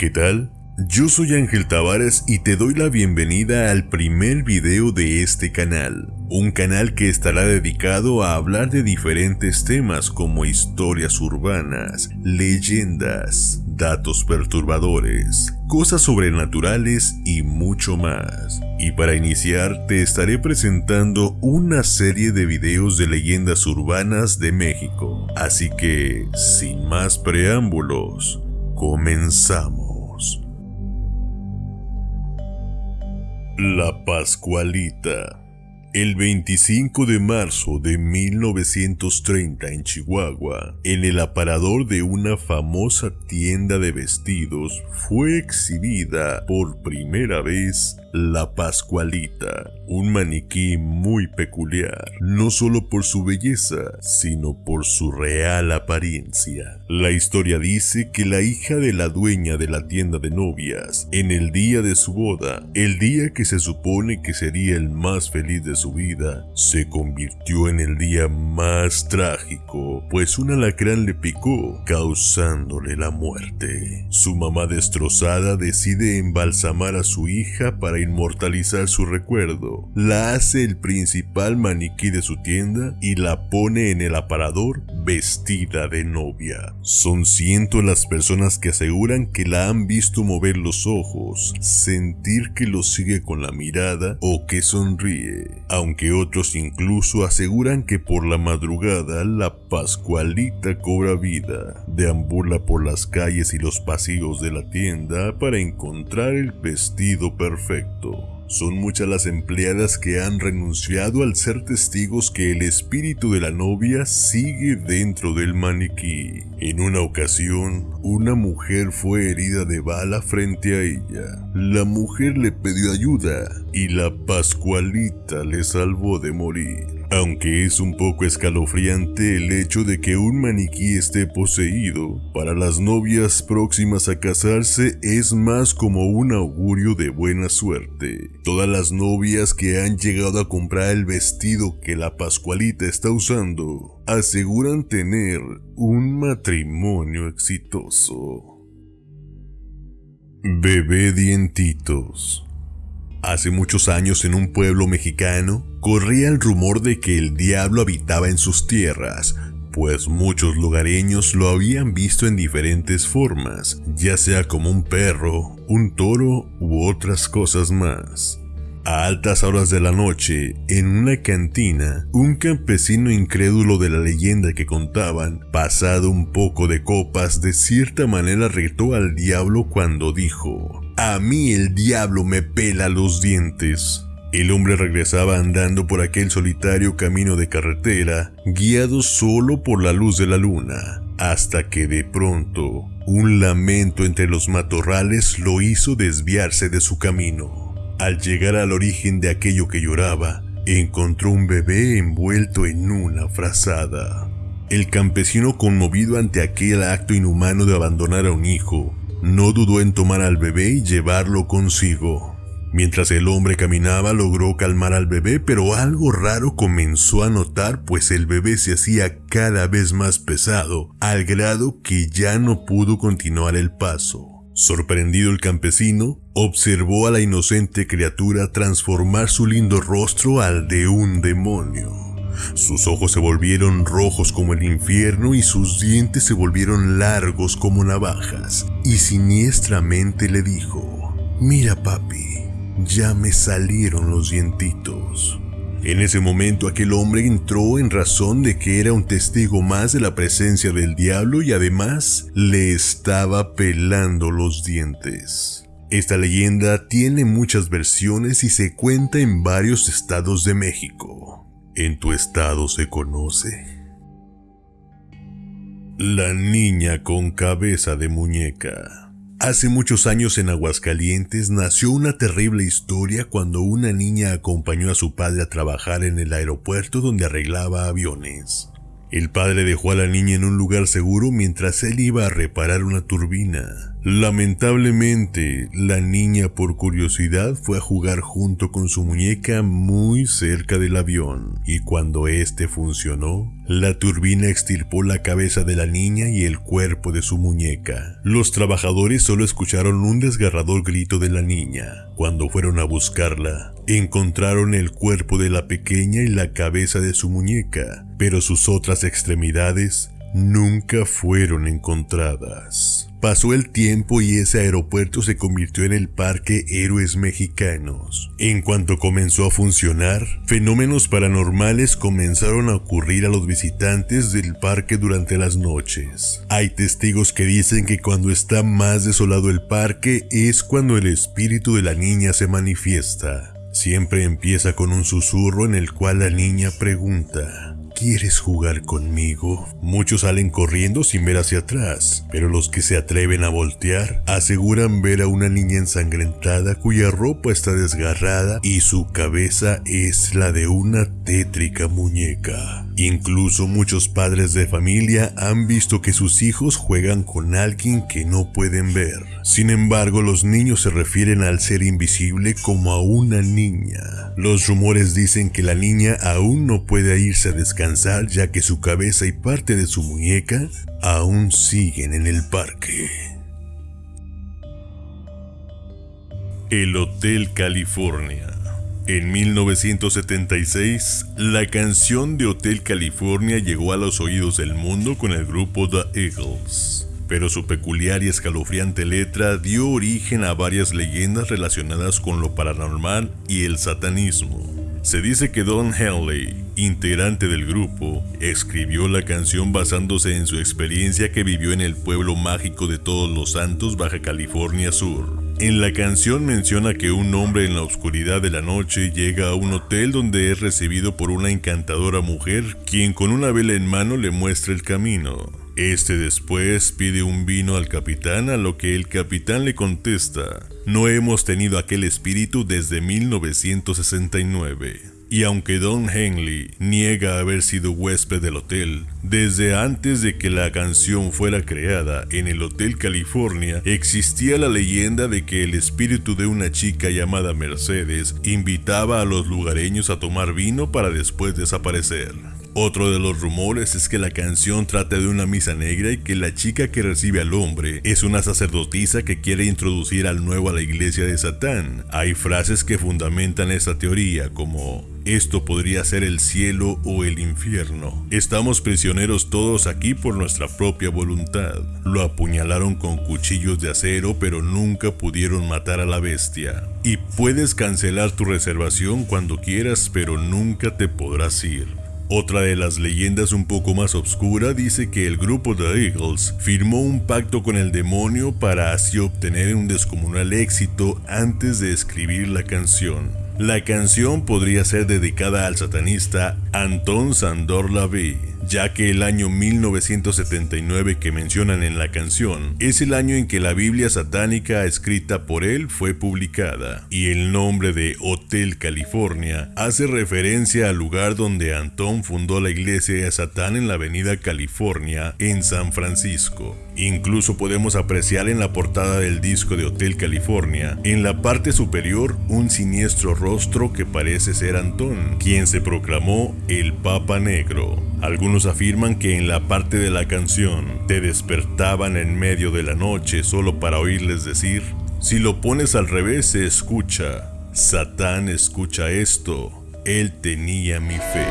¿Qué tal? Yo soy Ángel Tavares y te doy la bienvenida al primer video de este canal, un canal que estará dedicado a hablar de diferentes temas como historias urbanas, leyendas, datos perturbadores, cosas sobrenaturales y mucho más. Y para iniciar te estaré presentando una serie de videos de leyendas urbanas de México, así que sin más preámbulos, comenzamos. La Pascualita. El 25 de marzo de 1930 en Chihuahua, en el aparador de una famosa tienda de vestidos, fue exhibida por primera vez la Pascualita, un maniquí muy peculiar, no solo por su belleza, sino por su real apariencia. La historia dice que la hija de la dueña de la tienda de novias, en el día de su boda, el día que se supone que sería el más feliz de su vida, se convirtió en el día más trágico, pues un alacrán le picó, causándole la muerte. Su mamá destrozada decide embalsamar a su hija para inmortalizar su recuerdo, la hace el principal maniquí de su tienda y la pone en el aparador vestida de novia. Son cientos las personas que aseguran que la han visto mover los ojos, sentir que lo sigue con la mirada o que sonríe, aunque otros incluso aseguran que por la madrugada la Pascualita cobra vida, deambula por las calles y los pasillos de la tienda para encontrar el vestido perfecto. Son muchas las empleadas que han renunciado al ser testigos que el espíritu de la novia sigue dentro del maniquí. En una ocasión, una mujer fue herida de bala frente a ella. La mujer le pidió ayuda y la Pascualita le salvó de morir. Aunque es un poco escalofriante el hecho de que un maniquí esté poseído, para las novias próximas a casarse es más como un augurio de buena suerte. Todas las novias que han llegado a comprar el vestido que la Pascualita está usando aseguran tener un matrimonio exitoso. Bebé Dientitos Hace muchos años en un pueblo mexicano, corría el rumor de que el diablo habitaba en sus tierras, pues muchos lugareños lo habían visto en diferentes formas, ya sea como un perro, un toro u otras cosas más. A altas horas de la noche, en una cantina, un campesino incrédulo de la leyenda que contaban, pasado un poco de copas, de cierta manera retó al diablo cuando dijo, a mí el diablo me pela los dientes. El hombre regresaba andando por aquel solitario camino de carretera, guiado solo por la luz de la luna, hasta que de pronto un lamento entre los matorrales lo hizo desviarse de su camino. Al llegar al origen de aquello que lloraba, encontró un bebé envuelto en una frazada. El campesino conmovido ante aquel acto inhumano de abandonar a un hijo, no dudó en tomar al bebé y llevarlo consigo. Mientras el hombre caminaba logró calmar al bebé, pero algo raro comenzó a notar pues el bebé se hacía cada vez más pesado, al grado que ya no pudo continuar el paso. Sorprendido el campesino, observó a la inocente criatura transformar su lindo rostro al de un demonio. Sus ojos se volvieron rojos como el infierno y sus dientes se volvieron largos como navajas. Y siniestramente le dijo, mira papi, ya me salieron los dientitos. En ese momento aquel hombre entró en razón de que era un testigo más de la presencia del diablo y además le estaba pelando los dientes. Esta leyenda tiene muchas versiones y se cuenta en varios estados de México en tu estado se conoce. La niña con cabeza de muñeca. Hace muchos años en Aguascalientes nació una terrible historia cuando una niña acompañó a su padre a trabajar en el aeropuerto donde arreglaba aviones. El padre dejó a la niña en un lugar seguro mientras él iba a reparar una turbina. Lamentablemente, la niña por curiosidad fue a jugar junto con su muñeca muy cerca del avión, y cuando este funcionó, La turbina extirpó la cabeza de la niña y el cuerpo de su muñeca. Los trabajadores solo escucharon un desgarrador grito de la niña. Cuando fueron a buscarla, encontraron el cuerpo de la pequeña y la cabeza de su muñeca, pero sus otras extremidades nunca fueron encontradas. Pasó el tiempo y ese aeropuerto se convirtió en el Parque Héroes Mexicanos. En cuanto comenzó a funcionar, fenómenos paranormales comenzaron a ocurrir a los visitantes del parque durante las noches. Hay testigos que dicen que cuando está más desolado el parque es cuando el espíritu de la niña se manifiesta. Siempre empieza con un susurro en el cual la niña pregunta, ¿Quieres jugar conmigo? Muchos salen corriendo sin ver hacia atrás, pero los que se atreven a voltear aseguran ver a una niña ensangrentada cuya ropa está desgarrada y su cabeza es la de una muñeca. Incluso muchos padres de familia han visto que sus hijos juegan con alguien que no pueden ver. Sin embargo, los niños se refieren al ser invisible como a una niña. Los rumores dicen que la niña aún no puede irse a descansar ya que su cabeza y parte de su muñeca aún siguen en el parque. El Hotel California en 1976, la canción de Hotel California llegó a los oídos del mundo con el grupo The Eagles, pero su peculiar y escalofriante letra dio origen a varias leyendas relacionadas con lo paranormal y el satanismo. Se dice que Don Henley, integrante del grupo, escribió la canción basándose en su experiencia que vivió en el pueblo mágico de Todos los Santos, Baja California Sur. En la canción menciona que un hombre en la oscuridad de la noche llega a un hotel donde es recibido por una encantadora mujer, quien con una vela en mano le muestra el camino. Este después pide un vino al capitán, a lo que el capitán le contesta, no hemos tenido aquel espíritu desde 1969. Y aunque Don Henley niega haber sido huésped del hotel, desde antes de que la canción fuera creada en el Hotel California, existía la leyenda de que el espíritu de una chica llamada Mercedes invitaba a los lugareños a tomar vino para después desaparecer. Otro de los rumores es que la canción trata de una misa negra y que la chica que recibe al hombre es una sacerdotisa que quiere introducir al nuevo a la iglesia de Satán. Hay frases que fundamentan esta teoría como esto podría ser el cielo o el infierno. Estamos prisioneros todos aquí por nuestra propia voluntad. Lo apuñalaron con cuchillos de acero pero nunca pudieron matar a la bestia. Y puedes cancelar tu reservación cuando quieras pero nunca te podrás ir. Otra de las leyendas un poco más obscura dice que el grupo The Eagles firmó un pacto con el demonio para así obtener un descomunal éxito antes de escribir la canción. La canción podría ser dedicada al satanista Anton Sandor Lavey, ya que el año 1979 que mencionan en la canción es el año en que la Biblia satánica escrita por él fue publicada, y el nombre de Hotel California hace referencia al lugar donde Antón fundó la iglesia de Satán en la avenida California en San Francisco. Incluso podemos apreciar en la portada del disco de Hotel California, en la parte superior, un siniestro rostro que parece ser Antón, quien se proclamó el Papa Negro. Algunos afirman que en la parte de la canción te despertaban en medio de la noche solo para oírles decir, si lo pones al revés se escucha, Satán escucha esto, él tenía mi fe.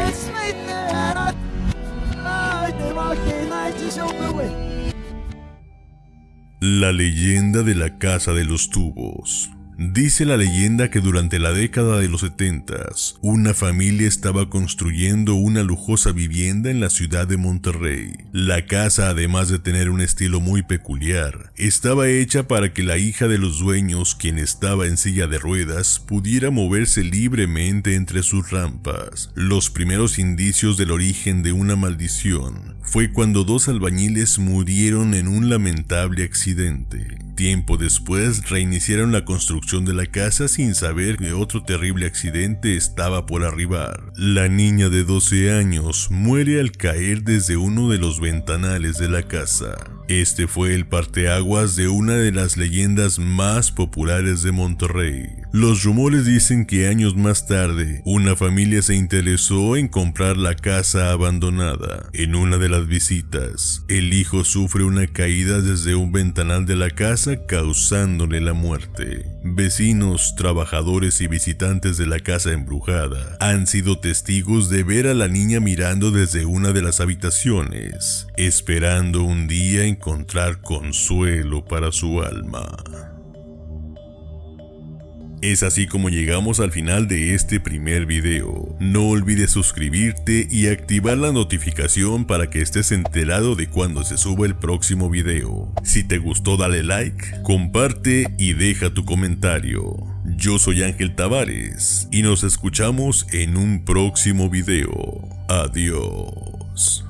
La leyenda de la Casa de los Tubos Dice la leyenda que durante la década de los 70, una familia estaba construyendo una lujosa vivienda en la ciudad de Monterrey. La casa, además de tener un estilo muy peculiar, estaba hecha para que la hija de los dueños, quien estaba en silla de ruedas, pudiera moverse libremente entre sus rampas. Los primeros indicios del origen de una maldición fue cuando dos albañiles murieron en un lamentable accidente. Tiempo después reiniciaron la construcción de la casa sin saber que otro terrible accidente estaba por arribar. La niña de 12 años muere al caer desde uno de los ventanales de la casa. Este fue el parteaguas de una de las leyendas más populares de Monterrey. Los rumores dicen que años más tarde, una familia se interesó en comprar la casa abandonada. En una de las visitas, el hijo sufre una caída desde un ventanal de la casa causándole la muerte. Vecinos, trabajadores y visitantes de la casa embrujada han sido testigos de ver a la niña mirando desde una de las habitaciones, esperando un día encontrar consuelo para su alma. Es así como llegamos al final de este primer video. No olvides suscribirte y activar la notificación para que estés enterado de cuando se suba el próximo video. Si te gustó dale like, comparte y deja tu comentario. Yo soy Ángel Tavares y nos escuchamos en un próximo video. Adiós.